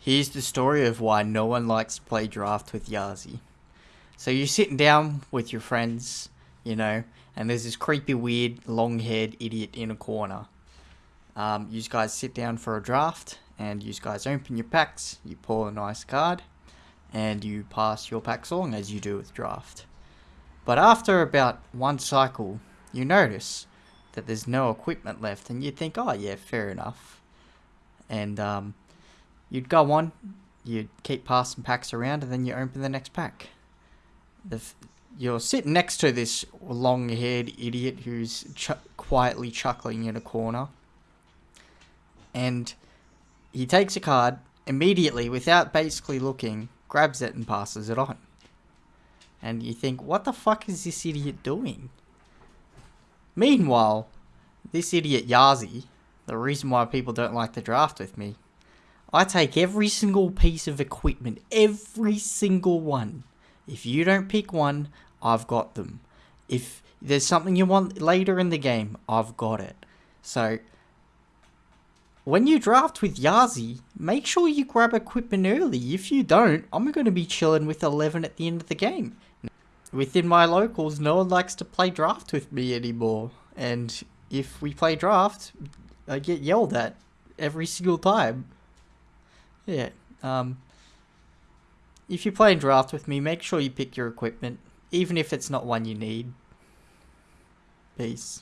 Here's the story of why no one likes to play draft with Yazi. So you're sitting down with your friends, you know, and there's this creepy, weird, long-haired idiot in a corner. Um, you guys sit down for a draft, and you guys open your packs, you pull a nice card, and you pass your packs along as you do with draft. But after about one cycle, you notice that there's no equipment left, and you think, oh yeah, fair enough. And um, you'd go on, you'd keep passing packs around, and then you open the next pack. The you're sitting next to this long-haired idiot who's ch quietly chuckling in a corner, and he takes a card immediately, without basically looking, grabs it and passes it on. And you think, what the fuck is this idiot doing? Meanwhile, this idiot Yazi, the reason why people don't like to draft with me, I take every single piece of equipment, every single one. If you don't pick one, I've got them. If there's something you want later in the game, I've got it. So, when you draft with Yazi, make sure you grab equipment early. If you don't, I'm going to be chilling with 11 at the end of the game. Within my locals, no one likes to play draft with me anymore. And if we play draft, I get yelled at every single time. Yeah, um, if you're playing draft with me, make sure you pick your equipment, even if it's not one you need. Peace.